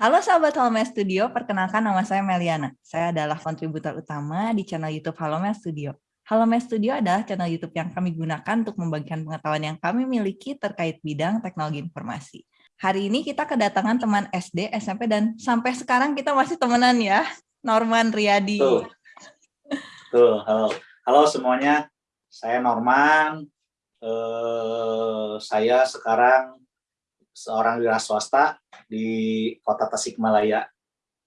Halo sahabat Halomel Studio, perkenalkan nama saya Meliana. Saya adalah kontributor utama di channel YouTube Halomel Studio. Halomel Studio adalah channel YouTube yang kami gunakan untuk membagikan pengetahuan yang kami miliki terkait bidang teknologi informasi. Hari ini kita kedatangan teman SD, SMP, dan sampai sekarang kita masih temenan ya, Norman Riyadi. Tuh. Tuh, halo. Halo semuanya, saya Norman. Eh, saya sekarang seorang wira swasta di kota Tasikmalaya.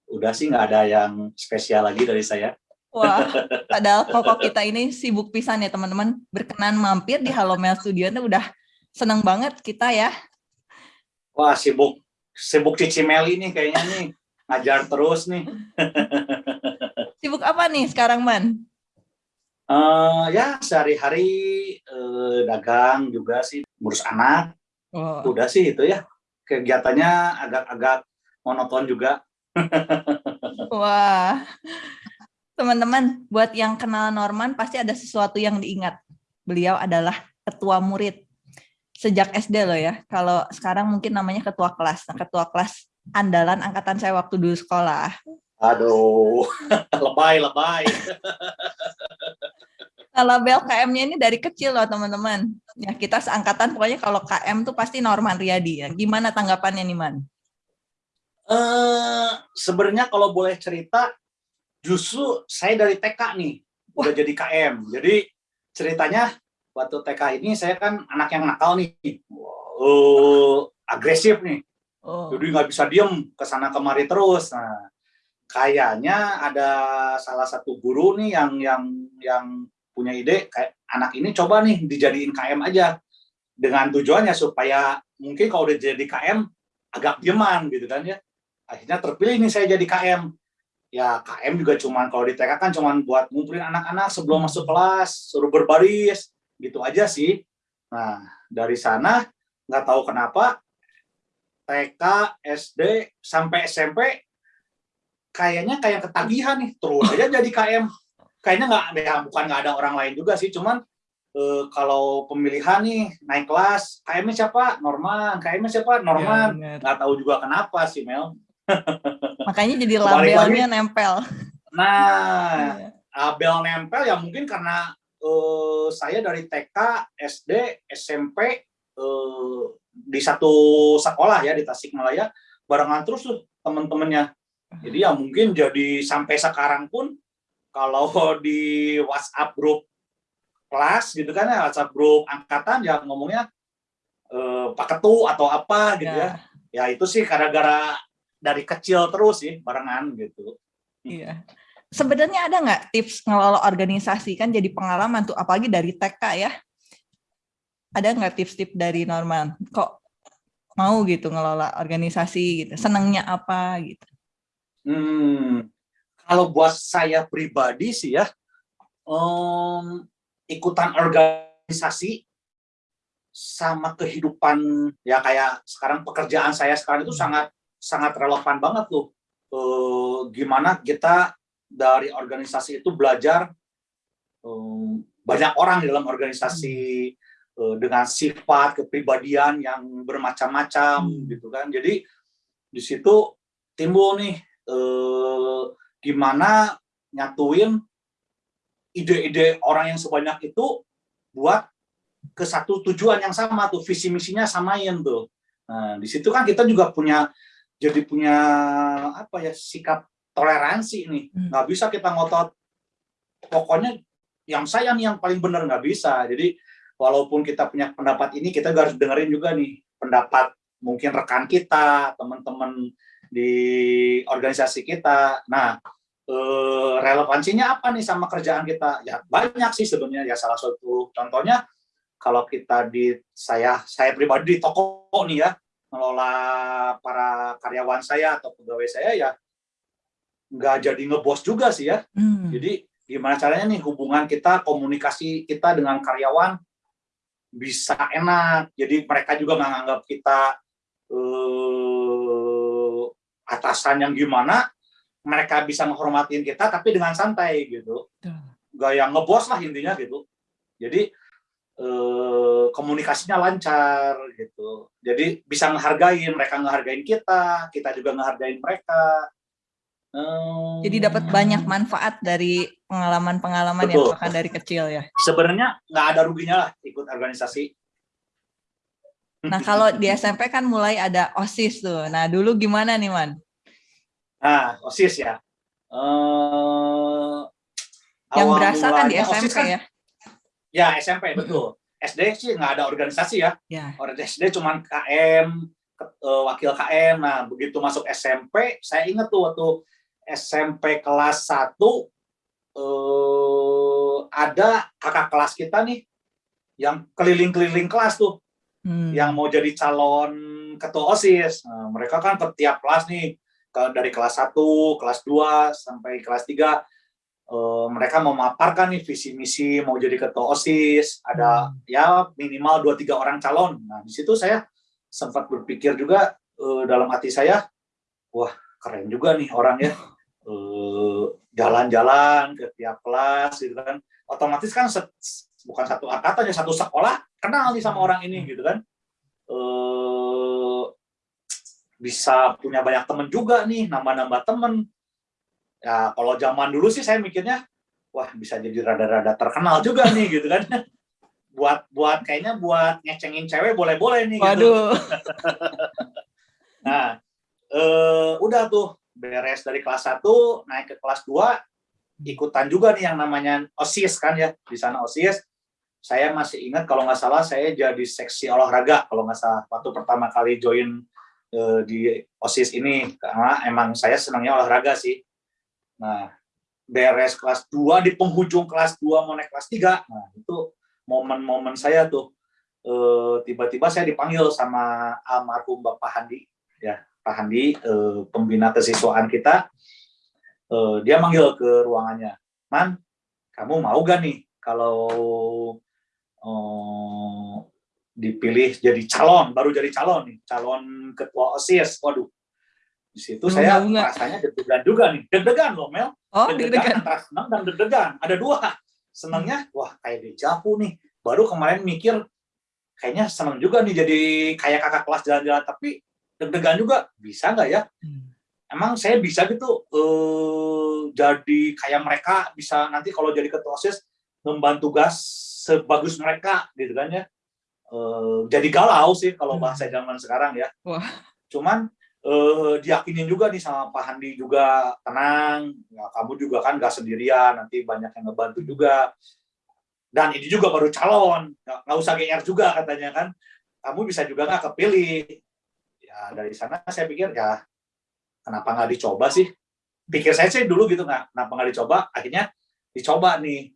Udah sih nggak ada yang spesial lagi dari saya. Wah, padahal pokok kita ini sibuk pisan ya teman-teman. Berkenan mampir di Halo Mel Studio itu udah seneng banget kita ya. Wah, sibuk sibuk Cici Meli nih kayaknya nih. Ngajar terus nih. sibuk apa nih sekarang, Man? Uh, ya, sehari-hari uh, dagang juga sih, ngurus anak. Oh. Udah sih itu ya. Kegiatannya agak-agak monoton juga. Wah. Teman-teman, buat yang kenal Norman pasti ada sesuatu yang diingat. Beliau adalah ketua murid sejak SD loh ya. Kalau sekarang mungkin namanya ketua kelas. Nah, ketua kelas andalan angkatan saya waktu dulu sekolah. Aduh, lebay, lebay. Kalau bel KM-nya ini dari kecil loh teman-teman. Ya kita seangkatan pokoknya kalau KM tuh pasti Norman Riyadi ya. Gimana tanggapannya nih Man? Uh, Sebenarnya kalau boleh cerita, justru saya dari TK nih Wah. udah jadi KM. Jadi ceritanya waktu TK ini saya kan anak yang nakal nih, uh, agresif nih. Oh. Jadi nggak bisa diem ke sana kemari terus. Nah, kayaknya ada salah satu guru nih yang yang yang punya ide kayak anak ini coba nih dijadiin KM aja. Dengan tujuannya supaya mungkin kalau udah jadi KM agak dieman gitu kan ya. Akhirnya terpilih nih saya jadi KM ya KM juga cuman kalau di TK kan cuman buat ngumpulin anak-anak sebelum hmm. masuk kelas suruh berbaris gitu aja sih. Nah dari sana nggak tahu kenapa TK SD sampai SMP kayaknya kayak ketagihan nih. Terus aja jadi KM kayaknya nggak ya bukan nggak ada orang lain juga sih cuman eh, kalau pemilihan nih naik kelas KM-nya siapa? Norman KM-nya siapa? Norman. ya, nggak tahu juga kenapa sih Mel. Makanya jadi labelnya nempel. Nah ya. label nempel ya mungkin karena eh, saya dari TK SD SMP eh, di satu sekolah ya di Tasikmalaya barengan terus tuh temen-temennya. Jadi ya mungkin jadi sampai sekarang pun kalau di WhatsApp grup kelas gitu kan ya WhatsApp grup angkatan ya ngomongnya eh, Pak Ketu atau apa gitu ya. ya. Ya itu sih gara-gara dari kecil terus sih barengan gitu. Iya. Sebenarnya ada nggak tips ngelola organisasi kan jadi pengalaman tuh apalagi dari TK ya. Ada nggak tips-tips dari Norman? Kok mau gitu ngelola organisasi gitu? Senangnya apa gitu? Hmm, kalau buat saya pribadi sih ya, um, ikutan organisasi sama kehidupan ya kayak sekarang pekerjaan saya sekarang itu sangat sangat relevan banget tuh. Uh, gimana kita dari organisasi itu belajar um, banyak orang di dalam organisasi uh, dengan sifat kepribadian yang bermacam-macam hmm. gitu kan. Jadi di situ timbul nih uh, gimana nyatuin ide-ide orang yang sebanyak itu buat ke satu tujuan yang sama tuh visi misinya samain tuh. Nah di situ kan kita juga punya jadi punya apa ya sikap toleransi nih. Hmm. Nggak bisa kita ngotot pokoknya yang saya nih yang paling benar nggak bisa. Jadi walaupun kita punya pendapat ini kita harus dengerin juga nih pendapat mungkin rekan kita, teman-teman di organisasi kita. Nah, eh, relevansinya apa nih sama kerjaan kita? Ya banyak sih sebenarnya. Ya salah satu contohnya kalau kita di saya saya pribadi di toko nih ya ngelola para karyawan saya atau pegawai saya ya nggak jadi ngebos juga sih ya. Hmm. Jadi gimana caranya nih hubungan kita, komunikasi kita dengan karyawan bisa enak. Jadi mereka juga nggak nganggap kita eh, atasan yang gimana, mereka bisa menghormatin kita tapi dengan santai gitu. Gak yang ngebos lah intinya gitu. Jadi eh, komunikasinya lancar gitu. Jadi bisa ngehargain, mereka ngehargain kita, kita juga ngehargain mereka. Jadi dapat banyak manfaat dari pengalaman-pengalaman yang bahkan dari kecil ya. Sebenarnya nggak ada ruginya lah ikut organisasi. Nah kalau di SMP kan mulai ada OSIS tuh. Nah dulu gimana nih Man? Nah OSIS ya. Uh, yang berasa kan di SMP kan, ya? Ya SMP betul. SD sih nggak ada organisasi ya. ya. SD cuma KM, eh, wakil KM. Nah begitu masuk SMP, saya ingat tuh waktu SMP kelas 1 eh, ada kakak kelas kita nih yang keliling-keliling kelas tuh hmm. yang mau jadi calon ketua OSIS. Nah, mereka kan ke tiap kelas nih dari kelas 1, kelas 2 sampai kelas 3 eh, mereka memaparkan nih visi misi mau jadi ketua OSIS, ada hmm. ya minimal 2 3 orang calon. Nah, di situ saya sempat berpikir juga eh, dalam hati saya, wah keren juga nih orang ya. Eh, jalan-jalan ke tiap kelas gitu kan. Otomatis kan set, bukan satu angkatan ya satu sekolah kenal nih sama orang ini gitu kan bisa punya banyak temen juga nih nambah-nambah temen ya kalau zaman dulu sih saya mikirnya wah bisa jadi rada-rada terkenal juga nih gitu kan buat buat kayaknya buat ngecengin cewek boleh-boleh nih gitu. Waduh. nah eh, udah tuh beres dari kelas 1 naik ke kelas 2 ikutan juga nih yang namanya OSIS kan ya di sana OSIS saya masih ingat kalau nggak salah saya jadi seksi olahraga kalau nggak salah waktu pertama kali join uh, di OSIS ini karena emang saya senangnya olahraga sih. Nah beres kelas 2 di penghujung kelas 2 mau naik kelas 3 nah itu momen-momen saya tuh eh, tiba-tiba uh, saya dipanggil sama almarhum Bapak Handi. Ya Pak Handi, eh, pembina kesiswaan kita, eh, dia manggil ke ruangannya, Man, kamu mau gak nih kalau dipilih jadi calon, baru jadi calon nih, calon ketua OSIS, waduh, di situ saya rasanya deg-degan juga nih, deg-degan loh Mel, oh, deg-degan antara senang dan deg-degan, ada dua, senangnya, wah kayak dejavu nih, baru kemarin mikir, kayaknya senang juga nih jadi kayak kakak kelas jalan-jalan, tapi deg-degan juga. Bisa nggak ya? Hmm. emang saya bisa gitu uh, jadi kayak mereka. Bisa nanti kalau jadi ketua osis membantu tugas sebagus mereka gitu kan ya uh, jadi galau sih kalau hmm. bahasa zaman sekarang ya. Wah. cuman uh, diyakinin juga nih sama Pak Handi juga tenang ya, kamu juga kan nggak sendirian nanti banyak yang ngebantu juga. Dan ini juga baru calon nggak usah GR juga katanya kan. Kamu bisa juga nggak kepilih? Ya dari sana saya pikir ya kenapa nggak dicoba sih? Pikir saya sih dulu gitu nggak kenapa nggak dicoba? Akhirnya dicoba nih.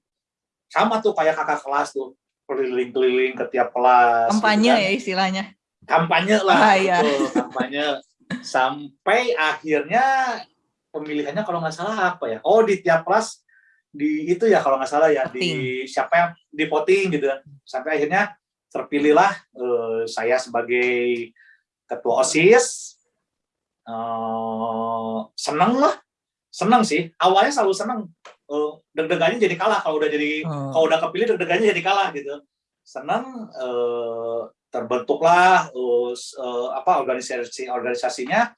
Sama tuh kayak kakak kelas tuh keliling-keliling ke tiap kelas gitu kampanye gitu kan. ya istilahnya. Kampanye lah ah, iya. gitu, kampanye. Sampai akhirnya pemilihannya kalau nggak salah apa ya? Oh di tiap kelas di itu ya kalau nggak salah ya voting. di siapa yang di voting gitu kan. Sampai akhirnya terpilihlah uh, saya sebagai ketua OSIS. Uh, seneng lah. Seneng sih awalnya selalu seneng uh, deg-degannya jadi kalah kalau udah jadi hmm. kalau udah kepilih deg-degannya jadi kalah gitu seneng uh, terbentuklah uh, uh, apa organisasi organisasinya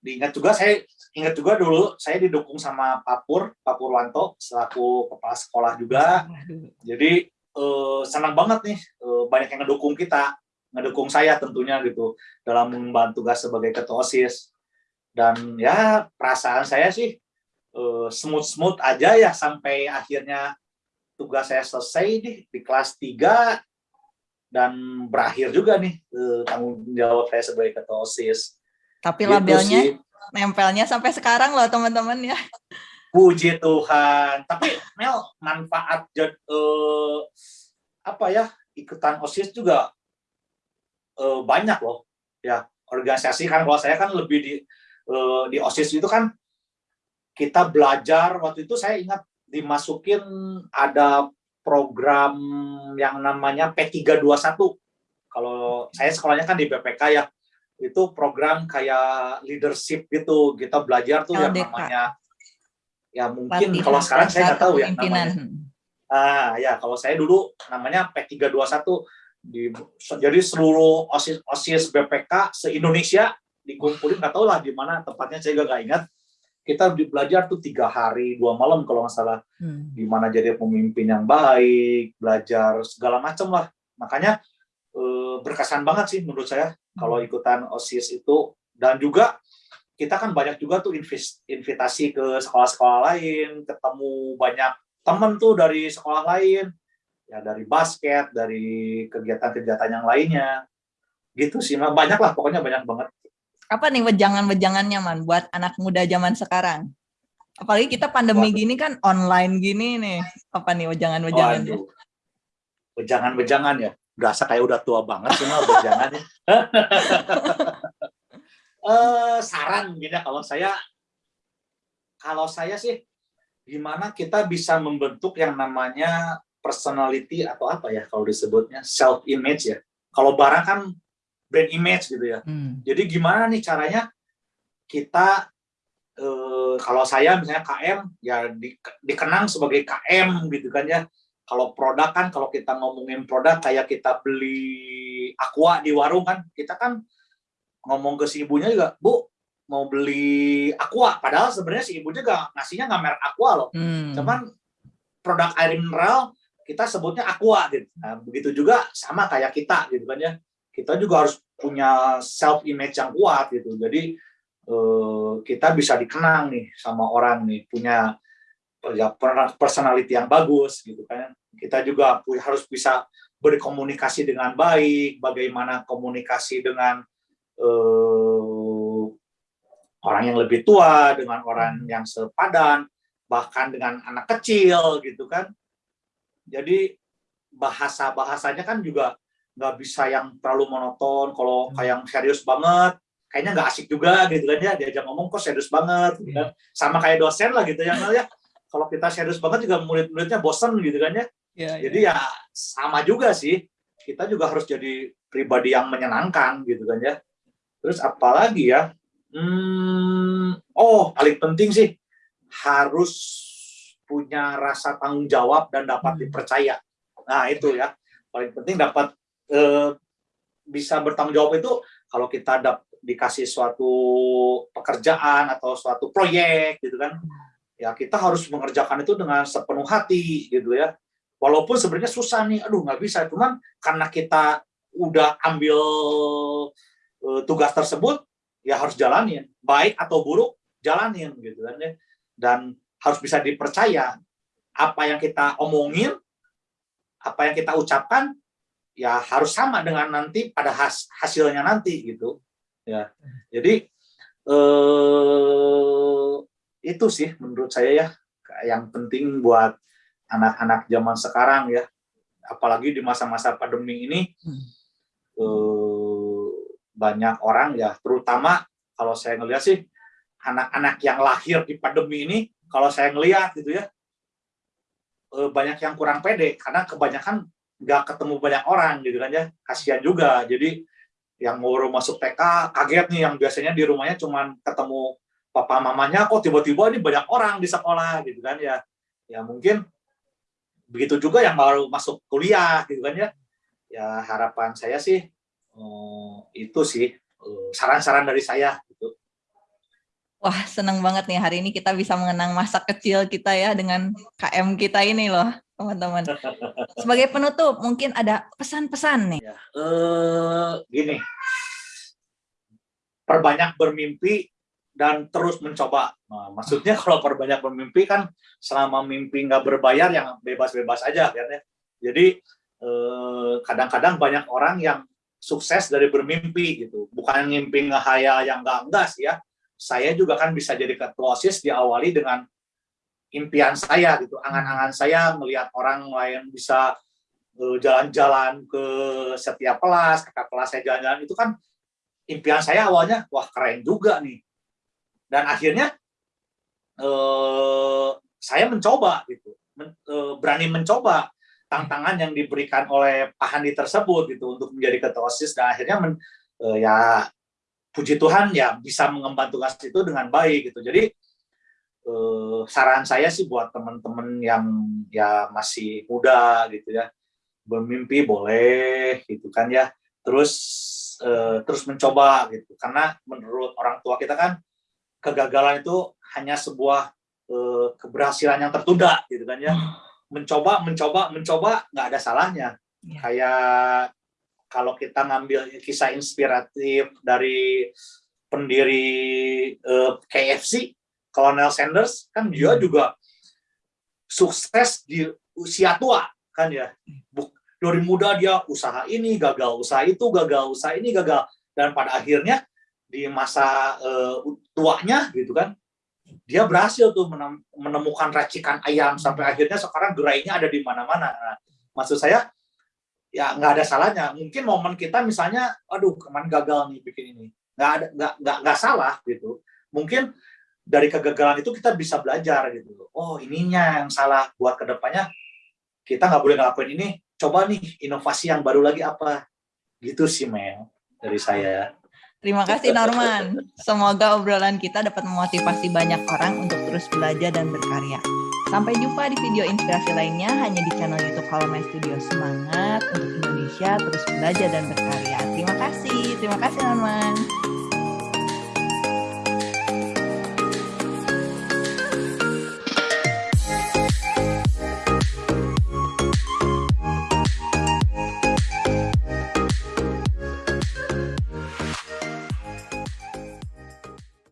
diingat juga saya ingat juga dulu saya didukung sama Papur Papur Wanto selaku kepala sekolah juga jadi uh, senang banget nih uh, banyak yang ngedukung kita ngedukung saya tentunya gitu dalam membantu tugas sebagai ketua OSIS. Dan ya perasaan saya sih smooth-smooth aja ya sampai akhirnya tugas saya selesai di, di kelas 3 dan berakhir juga nih uh, tanggung jawab saya sebagai ketua OSIS. Tapi gitu labelnya sih. nempelnya sampai sekarang loh teman-teman ya. Puji Tuhan. Tapi Mel manfaat uh, apa ya ikutan OSIS juga uh, banyak loh ya organisasi kan kalau saya kan lebih di uh, di osis itu kan kita belajar waktu itu saya ingat dimasukin ada program yang namanya P321 kalau saya sekolahnya kan di BPK ya itu program kayak leadership gitu. Kita belajar tuh LDK. yang namanya ya mungkin Latihan kalau sekarang saya nggak tahu ya namanya. Ah ya kalau saya dulu namanya P321 di jadi seluruh osis osis BPK se Indonesia dikumpulin. Nggak tahu lah di mana tempatnya saya juga nggak ingat kita belajar tuh tiga hari dua malam kalau nggak salah hmm. gimana jadi pemimpin yang baik belajar segala macam lah makanya eh, berkesan banget sih menurut saya hmm. kalau ikutan osis itu dan juga kita kan banyak juga tuh invitasi ke sekolah-sekolah lain ketemu banyak temen tuh dari sekolah lain ya dari basket, dari kegiatan-kegiatan yang lainnya. Gitu sih, banyak lah pokoknya banyak banget. Apa nih wejangan-wejangannya man buat anak muda zaman sekarang? Apalagi kita pandemi Waduh. gini kan online gini nih. Apa nih wejangan-wejangannya? Wejangan-wejangan ya. Berasa kayak udah tua banget sih mah wejangannya. uh, saran gini ya kalau saya kalau saya sih gimana kita bisa membentuk yang namanya personality atau apa ya kalau disebutnya self image ya. Kalau barang kan brand image gitu ya. Hmm. Jadi gimana nih caranya kita eh, kalau saya misalnya KM ya di, dikenang sebagai KM gitu kan ya. Kalau produk kan kalau kita ngomongin produk kayak kita beli aqua di warung kan kita kan ngomong ke si ibunya juga, "Bu, mau beli aqua." Padahal sebenarnya si ibu juga ngasihnya nggak merek aqua loh. Hmm. Cuman produk air mineral kita sebutnya aqua gitu. Nah, begitu juga sama kayak kita gitu kan ya. Kita juga harus punya self image yang kuat gitu. Jadi eh, kita bisa dikenang nih sama orang nih, punya ya personality yang bagus gitu kan. Kita juga harus bisa berkomunikasi dengan baik, bagaimana komunikasi dengan eh, orang yang lebih tua, dengan orang yang sepadan, bahkan dengan anak kecil gitu kan jadi bahasa-bahasanya kan juga nggak bisa yang terlalu monoton. Kalau hmm. kayak yang serius banget, kayaknya nggak asik juga gitu kan ya. Diajak ngomong kok serius banget, gitu kan. Hmm. Sama kayak dosen lah gitu ya. ya. Kalau kita serius banget juga murid-muridnya bosen gitu kan ya. ya jadi ya. ya sama juga sih. Kita juga harus jadi pribadi yang menyenangkan gitu kan ya. Terus apalagi ya? Hmm, oh paling penting sih harus punya rasa tanggung jawab dan dapat hmm. dipercaya. Nah itu ya paling penting dapat eh, bisa bertanggung jawab itu kalau kita dap, dikasih suatu pekerjaan atau suatu proyek gitu kan, ya kita harus mengerjakan itu dengan sepenuh hati gitu ya. Walaupun sebenarnya susah nih, aduh nggak bisa, cuman karena kita udah ambil uh, tugas tersebut, ya harus jalanin, baik atau buruk jalanin gitu kan ya. Dan harus bisa dipercaya apa yang kita omongin, apa yang kita ucapkan, ya harus sama dengan nanti pada has, hasilnya nanti gitu. Ya, jadi eh, itu sih menurut saya ya yang penting buat anak-anak zaman sekarang ya, apalagi di masa-masa pandemi ini eh, banyak orang ya, terutama kalau saya ngelihat sih anak-anak yang lahir di pandemi ini kalau saya ngelihat gitu ya eh, banyak yang kurang pede. Karena kebanyakan nggak ketemu banyak orang gitu kan ya. Kasihan juga. Jadi yang baru masuk TK kaget nih yang biasanya di rumahnya cuman ketemu papa mamanya kok tiba-tiba ini banyak orang di sekolah gitu kan ya. Ya mungkin begitu juga yang baru masuk kuliah gitu kan ya. Ya harapan saya sih eh, itu sih eh, saran-saran dari saya gitu. Wah, senang banget nih hari ini kita bisa mengenang masa kecil kita ya dengan KM kita ini loh, teman-teman. Sebagai penutup, mungkin ada pesan-pesan nih. Ya, uh, gini, perbanyak bermimpi dan terus mencoba. Nah, maksudnya kalau perbanyak bermimpi kan selama mimpi nggak berbayar yang bebas-bebas aja kan ya. Jadi eh, kadang-kadang uh, banyak orang yang sukses dari bermimpi gitu, bukan mimpi ngehayal yang enggak enggak sih ya saya juga kan bisa jadi ketua OSIS diawali dengan impian saya gitu, angan-angan saya melihat orang lain bisa eh, jalan-jalan ke setiap kelas, kakak kelas saya jalan-jalan itu kan impian saya awalnya wah keren juga nih. Dan akhirnya eh, saya mencoba gitu, men, eh, berani mencoba tantangan yang diberikan oleh Pak Handi tersebut gitu untuk menjadi ketua OSIS dan akhirnya men, eh, ya puji Tuhan ya bisa mengemban tugas itu dengan baik gitu. Jadi eh, saran saya sih buat teman-teman yang ya masih muda gitu ya, bermimpi boleh gitu kan ya. Terus uh, terus mencoba gitu. Karena menurut orang tua kita kan kegagalan itu hanya sebuah uh, keberhasilan yang tertunda gitu kan ya. Mencoba mencoba mencoba nggak ada salahnya. Ya. kayak kalau kita ngambil kisah inspiratif dari pendiri uh, KFC Colonel Sanders kan dia hmm. juga sukses di usia tua kan ya. Dari muda dia usaha ini gagal usaha itu gagal usaha ini gagal. Dan pada akhirnya di masa uh, tuanya gitu kan dia berhasil tuh menemukan racikan ayam sampai akhirnya sekarang gerainya ada di mana-mana. Nah, maksud saya ya nggak ada salahnya. Mungkin momen kita misalnya aduh kemarin gagal nih bikin ini. Nggak ada nggak nggak nggak salah gitu. Mungkin dari kegagalan itu kita bisa belajar gitu oh ininya yang salah buat ke depannya kita nggak boleh ngelakuin ini coba nih inovasi yang baru lagi apa gitu sih Mel dari saya Terima kasih Norman. Semoga obrolan kita dapat memotivasi banyak orang untuk terus belajar dan berkarya. Sampai jumpa di video inspirasi lainnya hanya di channel YouTube Halo My Studio. Semangat untuk Indonesia terus belajar dan berkarya. Terima kasih. Terima kasih Norman.